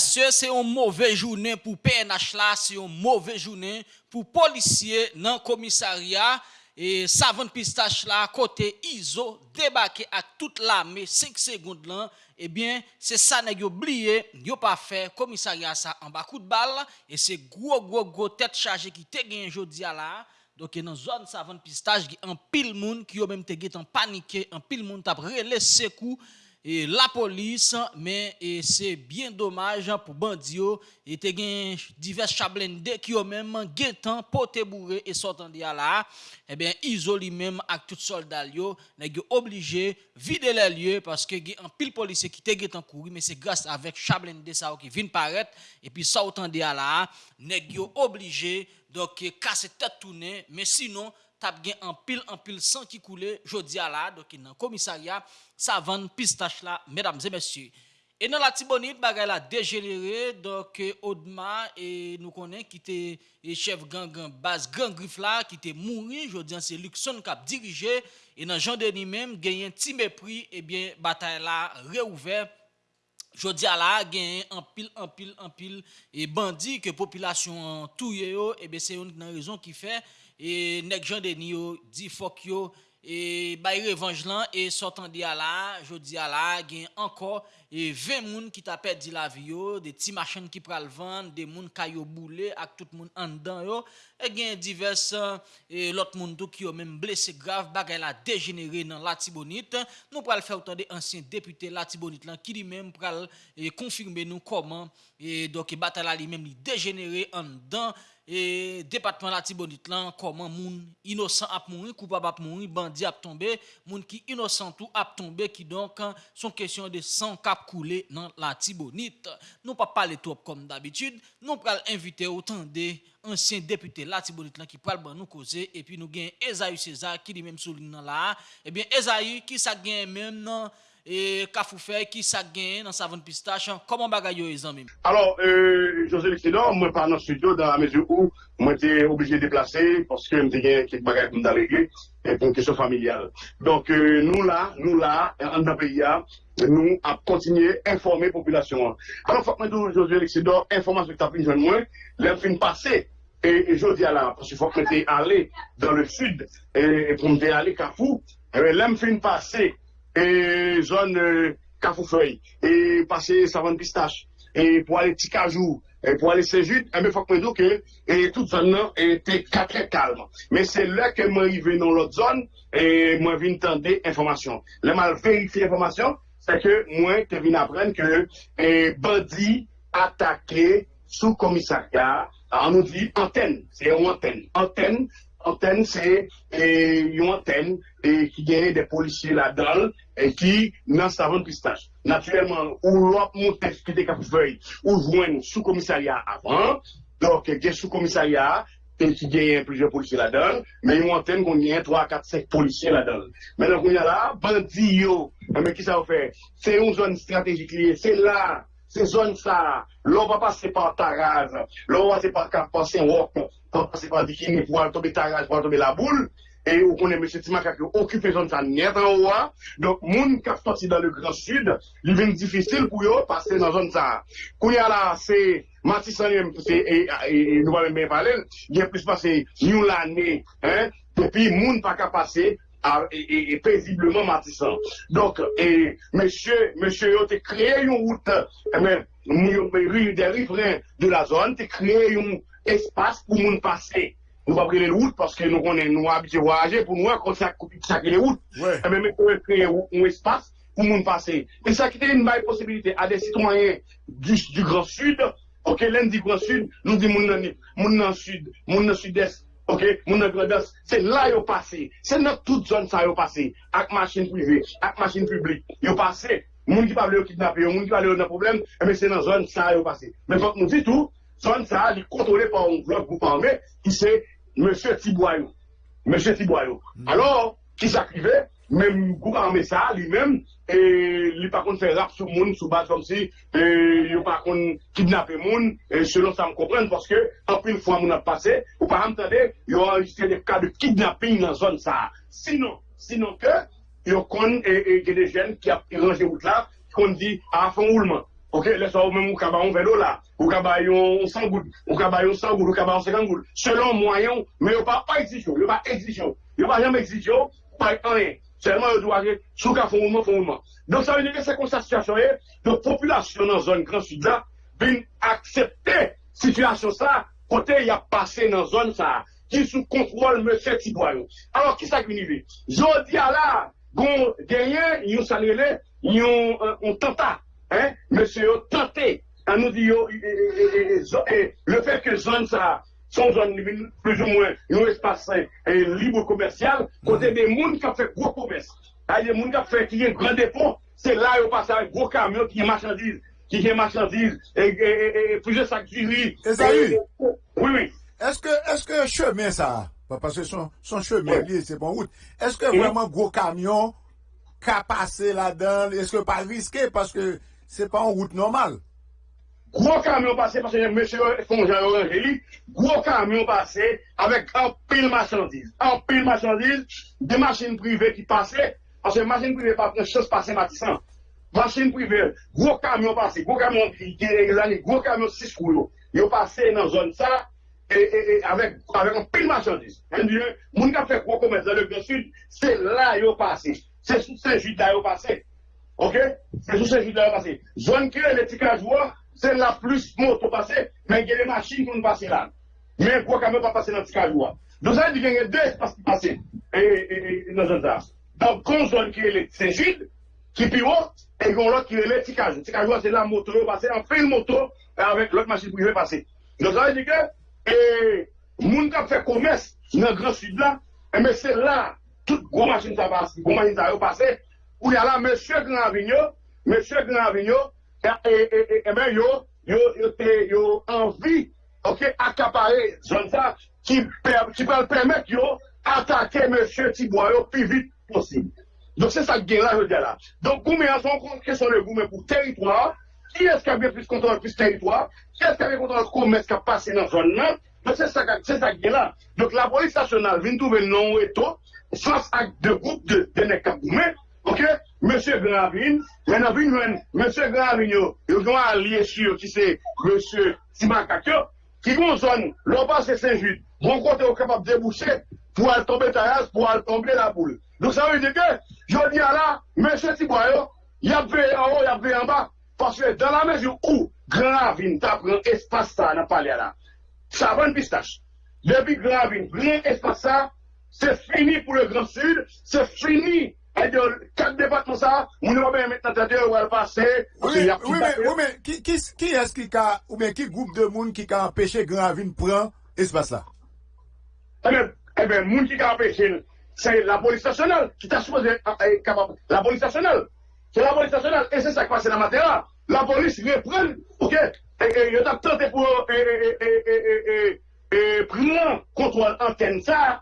c'est une mauvaise journée pour PNH là, c'est une mauvaise journée pour policiers dans le commissariat. Et savant pistache là, côté ISO, débarqué avec toute l'armée, 5 secondes là, eh bien, c'est ça n'est oublié, yo pas fait, commissariat ça en bas coup de balle, et c'est gros, gros, gros tête chargée qui te gagné aujourd'hui là. Donc, dans zone savant pistache, il y a un pile monde qui a même te en paniqué, un pile monde t'a relé coups et la police, mais c'est bien dommage pour Bandio. Et te gen divers chablende qui ont même guettant, poté bourré et sortant de là. Eh bien, isolé même avec tout soldat yo, n'est obligé vider les lieux parce que y a un pile policier qui te guettant courir, mais c'est grâce avec chablende ça qui vient paraître. Et puis, sortant de là, n'est obligé donc casser tête tourner, mais sinon, tap gen anpil, anpil san ki koule, jodi ala, doki nan komisarya, savan pistache la, medams et messieurs. E nan la tibonit, bagay la dejelere, doke Odma, e nou konen ki te e chef gangan bas, gang grif la, ki te mouri, jodi an se Luxon kap dirije, e nan jan deni menm, genyen ti mepri, e bien batay la reouver, Jodi ala gen anpil, anpil, anpil e bandi ke populasyon touye yo, ebe se yon nan rezon ki fe, e nek jan deni yo, di fok yo, e bay revanj lan, e sotan di ala, jodi ala, gen anko, e 20 moun ki tapè di la vi yo, de ti machan ki pral van, de moun kayo boule, ak tout moun andan yo, e gen divers, e lot moun do ki yo men blese grav, bagay la degenere nan Latibonit, nou pral fè outan de ansyen depute Latibonit lan, ki li men pral e, konfirme nou koman, e doke batala li men li degenere andan, et département la Tibonite comment moun innocent a mourir coupable a mourir bandit a tombé moun qui innocent tout a tombé qui donc sont question de sang cap couler dans la Tibonite. Nous pas parler trop comme d'habitude nous pral inviter autant des anciens députés la Tibonite là qui pral nous causer et puis nous gain Esaïe César qui lui même souligne là et eh bien Esaïe qui ça gagne même non et Kafoufé qui ça gagne dans savane pistache comment bagay yo les amis? Alors euh, José L'excédent moi pas dans le studio dans la mesure où moi j'étais obligé de déplacer parce que m'était gagne quelques bagages pour déléguer et pour une question familiale. Donc euh, nous là nous là en pays nous à continuer à informer la population. Alors faut que José L'excédent information que tu as pris jeune moi fin passé. Et, et je dis là, parce qu'il faut que tu allé dans le sud et, pour me aller Kafou, et l'homme fin passé et zone Cafoufeuille, et passer savane pistache, et pour aller Ticajou, et pour aller et bien, faut que que, et toute zone là était très calme. Mais c'est là que moi, arrivé dans l'autre zone, et moi, viens tendre information. Là, mal vérifié l'information, c'est que moi, je viens apprendre que, et bandit attaqué sous commissariat, on nous dit antenne, c'est une antenne. Antenne, antenne, c'est une antenne et qui gagne des policiers là-dedans et qui n'en savent pistache. Naturellement, ou l'autre monte qui était feuille ou joindre sous commissariat avant, donc il y a sous commissariat et qui gagne plusieurs policiers là-dedans, mais une antenne qu'on gagne 3, 4, 5 policiers là-dedans. Maintenant, qu'on y a là, bandit mais qui ça va faire? C'est une zone stratégique liée, c'est là c'est zone ça, l'on va passer par Taraz, l'on va passer par on va passer par Dikini pour tomber Taraz, pour tomber la boule, et on connaît M. Timaka qui occupe zone ça net en haut. Hein. Donc, qui sorti dans le Grand Sud, il vient difficile pour eux passer dans zone ça. Quand il y a là, c'est Matissan, et nous allons bien parler, il y a plus passé une l'année, hein, depuis moun pas qu'à passer et, paisiblement matissant. Donc, et, monsieur, monsieur, tu as créé une route, eh des riverains de la zone, tu as créé un espace pour nous passer. Nous pas prendre les routes parce que nous nous habitués à voyager pour nous, quand ça les routes. Ouais. Mais, mais, on créer un espace pour nous passer. Et ça qui était une belle possibilité à des citoyens du, du Grand Sud, ok, lundi Grand Sud, nous disons, mon dans Sud, mon dans Sud-Est, Ok, moun agredas, se la yo pase, se nan tout zon sa yo pase, ak machin privé, ak machin publik, yo pase, moun ki pa vle yo kidnap yo, moun ki pa vle yo nan problem, eme se nan zon sa yo pase. Men fok nou ditou, zon sa li kontrole pa un goupan me, ki se M. Tiboyou. M. Tiboyou. Alors, ki sa krive, même groupe armé ça lui-même lui par contre fait rap sur monde sous base comme si et il par contre kidnapper monde et selon ça me comprendre parce que en plus fois mon a passé ou par entendre il y a enregistré des cas de kidnapping dans la zone ça sinon sinon que il y a et, des jeunes qui a rangé route là qu'on dit à fond roulement. Ok, lè sa ou mèm ou kaba yon velo la, ou kaba yon 100 goud, ou kaba yon 100 goud, ou kaba yon 50 goud, selon mwayon, mè yo pa yo pa yo pa pa selman yo dwa ge, sou ka fon mounman, fon mounman. Don sa vè nye se kon sa situasyon e, de populasyon nan zon Grand Sud la, bin kote y a pase nan zon sa, ki sou kontrol mè se tibwayo. Alors, ki sa kvinive? Jodi ala, gon genyen, yon sanrele, yon tenta, Mese yo tante, an nou di yo, le fek ke zon sa, son zon plus ou mwen, yon espase libre komersyal, kote de moun ka fek gwo komers. A yon moun ka fek ki yon gran depon, se la yo pase a gwo kamyon ki yon machandiz, ki yon machandiz, e pwese sak jiri. E zayi? Oui, oui. Eske cheme sa, parce son cheme li, se bon wout, eske vweman gwo kamyon ka pase la dan, eske pa riske, parce que Se pa an route normal. Gwo kamyon pase, pase mèche fonjan orangeli, gwo kamyon pase avèk an pil machandiz. An pil machandiz, de machin privé ki pase, pase machin privé pa pren chos pase matisan. Machin privé, gwo kamyon pase, gwo kamyon ki gè gwo kamyon 6 kou yo. Yo pase nan zon sa, avèk an pil machandiz. Moun ka fè gwo komè zè le sud, se la yo pase. Se sou se jit la yo pase. Ok? Se sou se jide la pase. Zon kre le tikajwa, se la plus moto pase, men gen de machin kon pase la. Men kwa kame pa pase nan tikajwa. Don sa di gen gen de espase pase. E, e, e, nan zon zan. Don kon zon kre le se jide, ki pi wot, e kon lot kre le tikajwa. Tikajwa se la moto yo pase, an fe moto, avek lot machin pou yon pase. Don sa di gen, e, moun kap fe komes, nan gran sud la, e men se la, tout gwo machin sa pase, gwo machin sa yo pase, Ou ya la, M. Granvigno, M. Granvigno, e ben yo, yo anvi, ok, akapare zon sa, ki pal permet yo, atake M. Tiboyo pi vit posib. Don se sa gen la, yo de la. Don goume an son kon, ke son le goume pou teritwa, ki eske avye plus kontrol plus teritwa, ki eske avye kontrol koume eske pase nan zon nan, don se sa gen la. Don la polis stasyonal vin touve non ou eto, sas ak de goup de nek kap goume, Ok, Monsie Gravine, men avin men, Monsie Gravine yo, yo yo ki se Monsie Simakakyo, ki goun zon, lopan se Saint-Jude, bon kote yo kapap debouche, pou al tombe tayaz, pou al tombe la boule. Dok sa ve deke, jodi ala, Monsie Tiboyo, yapve en ou, yapve en ba, paswe, dan la mezi ou, Gravine tapren espasa nan pali ala. Sa van pistache. Depi Gravine, brin espasa, se fini pou le Grand Sud, se fini E diyo, kak debat nou sa, moun nou wè mè tante diyo wè l'passe. Ouè, ouè, ouè, ki eski ka, ouè, ki goup de moun ki ka apèche Gravine pran espas la? Ebe, moun ki ka apèche, se la polis stasyonal, ki ta souze kapap, la polis stasyonal, se la polis stasyonal, e se sa kwa se la matera, la polis repren, ouke, e yo tap tante pou, e, e, e, e, e, e, pran kontrol anten sa,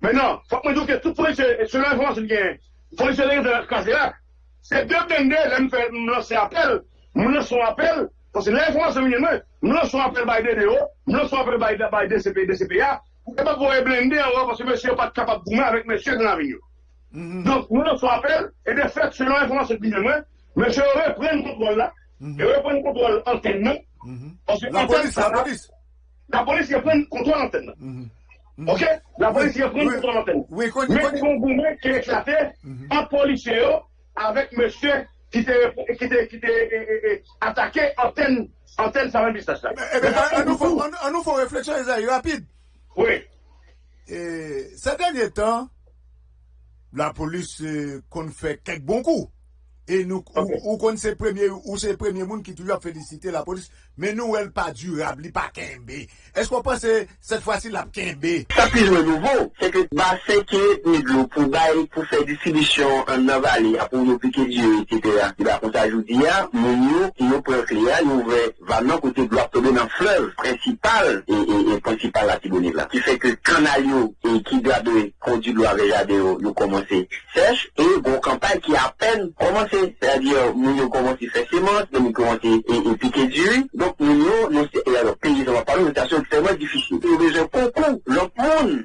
e, Men nan, fok mwen douke tout polise, se lan informasyon gen, polise lèk de kaze lak, se dèp dende, lè mwen lò se apel, mwen lò son apel, fòse lè informasyon gen mwen, mwen lò son apel bay DDO, son apel bay DCP, DCPA, pou ke pa pou e blende an wò, fòse mwen se yo pat kapap goumen avèk mwen se gen avinyo. Donk, mwen lò son apel, e de fèt, se lan informasyon gen mwen, mwen se yo repren kontrol la, e repren kontrol anten nan, la polis, la polis, la polis repren kontrol anten nan. Ok, la polisi yon pren kontrol anten. Mwen kon goumen ki eklate an polisi yo avèk mèche ki te atake anten sa mèm bistaj la. An nou fò refleksyon, Ezaï, rapide. Oui. Se denye tan, la polisi kon fè kek bon kou. E nou, ou kon se premye, ou se premye moun ki toujou ap felicite la polis, men nou el pa durab, li pa kenbe. Esk wapanse, set fwa si la kenbe? Sa pizwe nouvo, se ke ba seke nidlo pou baye pou fè disibisyon an navali, apou nou pike diyo, etc. Ki ba kon sa ajoudi ya, moun nou, ki nou prefli ya, nou ve va nan kote blok tobe nan flev, prinsipal, e prinsipal la tibonil la. Ki fè ke kanal yo, e ki gade kondi lwa vejade yo, yo komanse sech, e bon kampay ki apen c'est-à-dire nous nous commençons à faire nous nous commençons à piquer du donc nous nous, et alors pays, on va parler d'une situation extrêmement difficile. Il y a besoin beaucoup, le monde,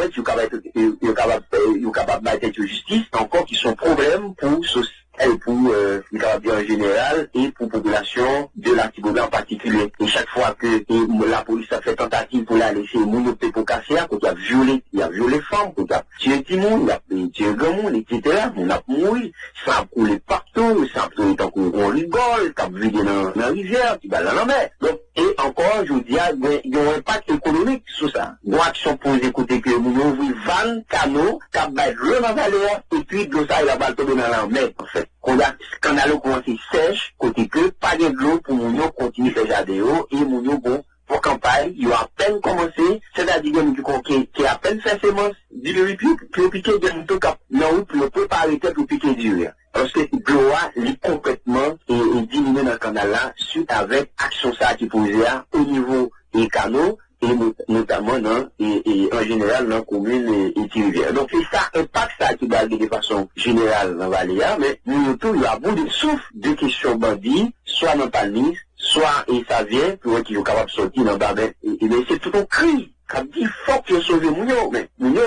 pwet, yo kapap baytet yo justis, ankon ki son problem pou pour euh, en général et pour la population de l'Antibobé en particulier. Et chaque fois que la police a fait tentative pour la laisser mouiller pour casser, quand il a violé, il a violé femmes, quand il a tué Timon, il a tué grand monde, etc. On a mouru, ça a coulé partout, ça a coulé tant qu'on rigole, a vidé dans la rivière, qui va dans la mer. Donc, et encore, je vous dis, il y a un impact économique sur ça. Une action pour écouter que nous ouvrons 20 canaux, qui le dans la et puis de ça, il a balle dans la mer, en fait. kon a kanalo komanse sej, kote ke, pa gen glou pou moun yo kontini fejade yo, e moun yo bon pou kampay, yo apen komanse, se da di gen moun ki kon ke apen fesemos, di le ripi, pou pike gen moun to kap nan ou pou yo pou pa arete pou pike di yo. Anse glou a li kompletman e dimine nan kanala, suite avek aksyon sa ki pouze a, ou nivou e kano, et notamment dans, et, en général dans la commune et, et Donc c'est ça, impact ça qui va de façon générale dans Valéa, mais nous tout, il y a beaucoup de souffle de questions bandits, soit dans Palmis, soit et ça vient, pour qu'ils sont capables de sortir dans Babel, et, et c'est tout un cri Kap di fok yo sove moun yo, men moun yo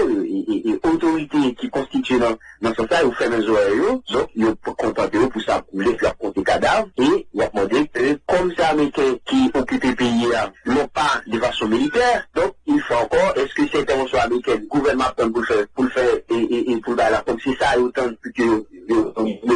e otorite ki konstituye nan sa sa yo fè men zo a yo, zon yo kontante yo pou sa koule fwa konti kadav, e wap mwade kom sa Amerike ki okupe piye a lopa de vaso militer, don il fwa ankon, eske se intervensyon Amerike, gouvernement pou l'fè e pou l'ba la kom si sa yo tan pou ki yo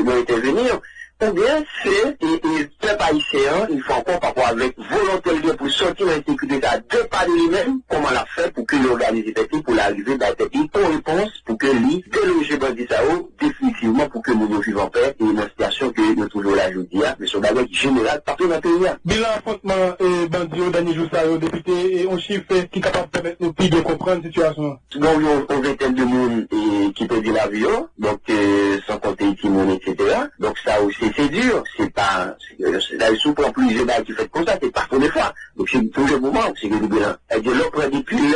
mwen intervenir, bien c'est, et, et peuple haïtien, il faut encore par rapport avec volonté pour sortir de l'insécurité de de lui-même, comment l'a fait pour que effectif pour l'arrivée d'un pays pour réponse, pour que lui, déloger Bandi Sao, définitivement pour que nous vivons en paix et une situation que nous toujours la aujourd'hui, mais sur bagage général partout dans le pays. Bilan affrontement et Bandi Dani Joussao, député, et on chiffre qui est capable de permettre nos pays de comprendre la situation. Donc, une vingtaine de monde qui peut dire la vie, donc euh, sans compter Timon, etc. Donc ça aussi c'est dur, c'est pas, là, sous pour plusieurs balles qui fait comme ça, c'est pas pour des fois. Donc c'est pour le moment, c'est que le bilan. Et de l'autre, depuis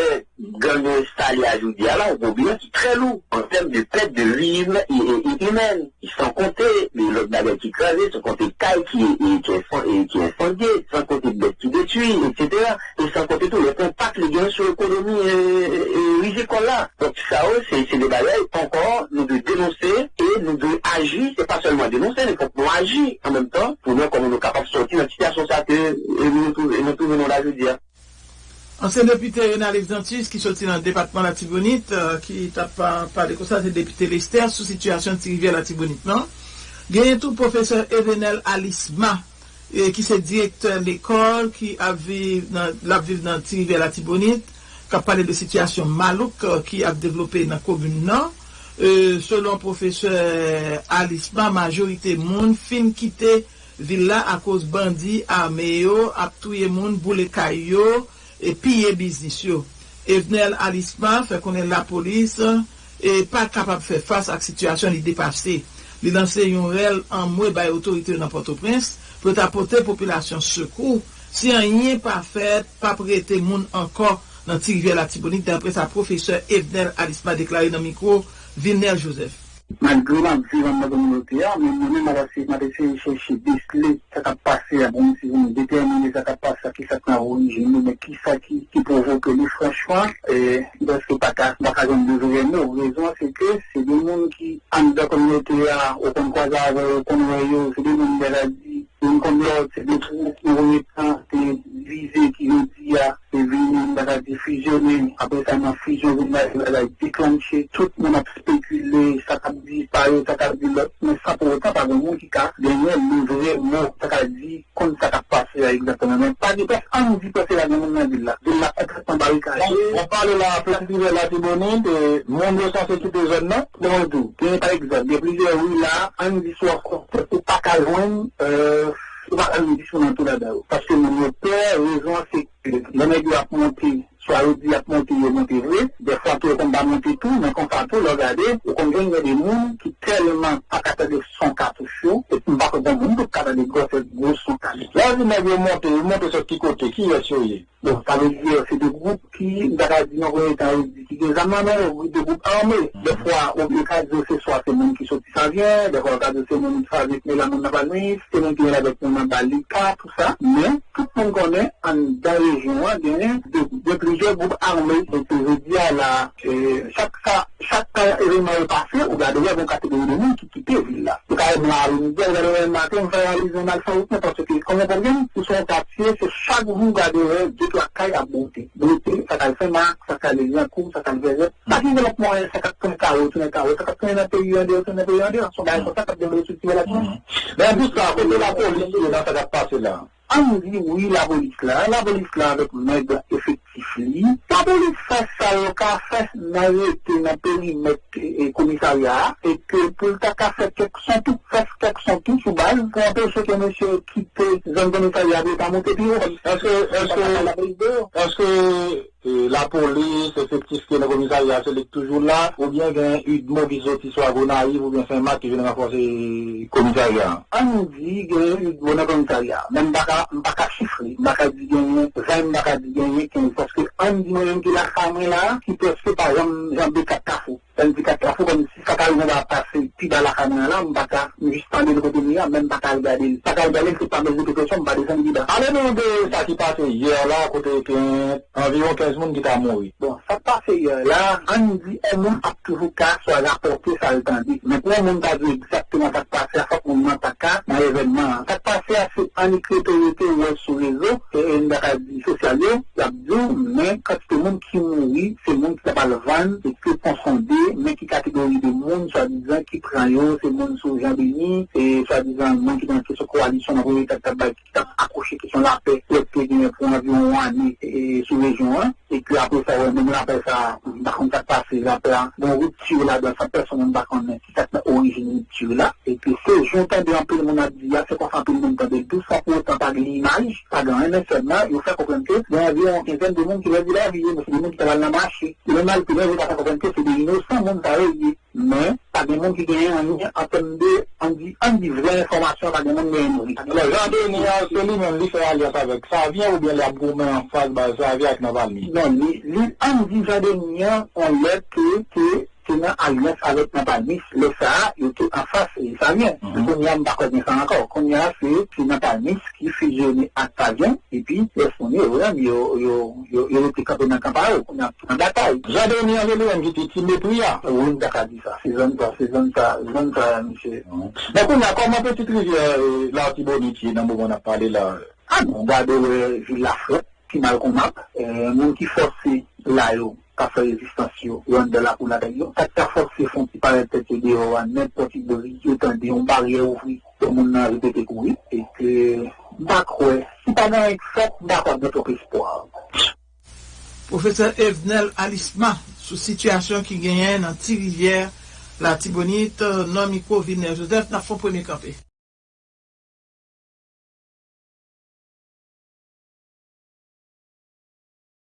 gang installé à Joudia, là, on bilan qui est très lourd en termes de perte de vie humaine. Comptés, mais l'autre baguette qui crasé, sans compter caille qui est, incendié, sans compter bêtes qui détruit, etc. Et sans compter tout le impact, les gains sur l'économie et, là. Donc ça, c'est des bagailles encore, nous devons dénoncer et nous devons agir, c'est pas seulement dénoncer, mais faut agir en même temps pour nous comment nous capables de sortir de la situation ça que nous trouvons là, je veux. Ansyen depite Renalif Dantus ki soti nan depatman la Tibonit, euh, ki tap pa de konsa se depite Lester sou situasyon ti rivye la Tibonit nan. Genyen tou profeseur Evenel Alisma eh, ki se direktor l'ekol ki aviv nan ti rivye la Tibonit, kap pale de situasyon malouk ki ap devlope nan komoun nan. Euh, selon profeseur Alisma, majorite moun fin kite villa a koz bandi a meyo, ap touye moun boule kayo, e piye biznis yo. Evnel vnen alisman, fè konen la polis, e pa kapap fè fas ak situasyon li depase. Li lanse yon rel an mwe bay otorite nan Port-au-Prince, pou tapote populasyon sekou, si an yon pa fèt, pa prete moun ankor nan ti rivye la tibonik, dapre sa profeseur Evnel Alisman deklari nan mikro, Vilnel Joseph. Malgré ma vie dans ma communauté, mais moi-même, je vais chercher des clés, ça va passer, bon, si vous déterminez ça va passer, qui ça va origine, mais qui ça qui, qui provoque les franchement, et parce que pas qu'à, pas qu'à de raison, c'est que c'est des gens qui, en de la communauté, au concroisage, au convoyage, c'est des gens qui dit, une communauté, c'est des trous qui ont été, c'est visé, qui ont dit, se da la di sa nan tout moun ap spekule, sa kap di pare, sa kap di lot, men sa pou pa gen moun ki ka, moun, sa kap di kon sa kap pase ya egzatman, men pa di pes an di pase la gen nan de la ekrepan barikaje. On pale la plantive la tibonite, yo san se kite zon nan, de tou, genye par egzat, de plize ou la, an di sou akon, pou pa kalwen, eee, Ou pa an di sou nan tou la da ou. Paske soit au dit à monter, monter vrai, des fois tout on va monter tout, mais quand ça tout, regardez, on comprend il y a des gens qui tellement à côté de son et puis pas que bon de gros son cartouche. Là, vous m'avez monté, vous montez sur petit côté, qui est sur Donc, ça veut dire, c'est des groupes qui, dans la dit, qui des amants, des groupes armés. Des fois, on peut cas de ce soit c'est monde qui sortent ça vient, des fois, cas de c'est monde qui fait avec la la avec monde dans Balika, tout ça. Mais, tout le monde connaît, en, dans la région, il y a de, plusieurs groupes armés. Donc, je veux dire, là, chaque, chaque événement est passé, on a déjà une catégorie de monde qui quitte la ville là. Donc, quand même, là, on dit, on le matin, on réaliser un alpha parce que, comme on comprend, pour son quartier, c'est chaque jour, garder deux, trois cailles à monter. Monter, ça marque, ça en cours, ça développement, ça faire un carreau, un carreau, ça un pays un pays. Son bail, ça va développer structurer la Mais tout ça, côté la police, ça va passer là. On dit oui, la police là, la police là avec maigre effectif li. La police fait ça, le cas fait n'arrêter dans le périmètre et commissariat, et que pour le cas fait quelque chose, tout fait quelque chose tout de la police, effectif que le commissariat, c'est toujours là, ou bien une mauvaise qui soit Gonaïve, ou bien c'est un match qui vient renforcer le commissariat? On dit qu'il y a une bonne commissariat, même pas qu'à chiffrer, pas dire gagner 20, pas dire gagner 15, parce que on dit même que la femme là, qui peut se par exemple, j'en ai 4 carrefours. 4 carrefours, comme si ça va passer, puis dans la caméra là, on va pas juste parler de côté même pas qu'à regarder. Pas qu'à regarder, c'est pas de questions, on va descendre dedans. Allez-nous de ça qui passe hier là, côté environ 15 personnes qui sont morts. Bon, ça passe hier là, on nous dit, un monde a toujours qu'à soit rapporté, ça le dit. Mais pour un monde vu exactement ça passe, à qu'on n'a pas qu'à, dans l'événement. Ça passe, c'est en écriture ou sur les réseaux, et une radio sociale, il y a mais quand c'est le monde qui mourit, c'est le monde qui pas le vendre, et qui est confondé, mais qui catégorie de monde, soi-disant, qui prend yo, c'est le monde sous Jean Béni, et soi-disant, le monde qui est dans cette coalition, dans le qui t'a accroché, qui sont la paix, qui est pour environ un an, sous région 1, et puis après ça, on appelle ça, par contre, ça passe, ça appelle, bon, rupture là, dans personne, on connaître, qui s'appelle origine rupture là, et puis c'est, j'entends un peu le monde a dit, c'est quoi ça, tout le monde entend tout. Ça, pour autant, pas l'image, pas grand, mais seulement, il faut comprendre que, il y a environ une quinzaine de monde qui va dire la vie, mais c'est des gens qui travaillent dans le marché, le mal que nous, pas comprendre que c'est des innocents, monde mais, pas des gens qui gagnent en ligne, en termes de, on dit, on dit vraie information, pas des gens qui gagnent. Le genre de, c'est lui-même, lui fait alliance avec, ça vient ou bien la gourmet en face, bah, ça vient avec Navalny? Non, lui, on dit, genre de, on l'a que, aliyans avet nan palmis, le sa, yo te an fas, sa vyen. Kon yan bako den san ankor. Kon yan se, se nan palmis ki fizyone ak sa vyen, epi, yon yo yo te kape nan kamparo, kon yan an datay. Jade yon yon yon yon jite ti metou ya? Ou yon daka di sa. Se zon ta, se zon ta, se zon ta, mise. Mwen kon yan, kon man pe ti trivye la ti boniti nan mou moun ap pale la? An, mwen gade vi la flot, ki mal kon ap, moun ki force yo. ka fè rezistansyon, yon de la pou la dayon, ak ta fòk se fon ti pare tèt de yo an, nèm poti de ri, yo tan de yon barye ouvri, yo moun nan repete koui, e ke bak wè, si pa nan ek fòk, bak wè dèto kespoan. Profesor Evnel Alisma, sou situasyon ki genyen nan ti rivyèr, la tibonite, euh, nan miko, vinè, Joseph, nan fon pwene kapè.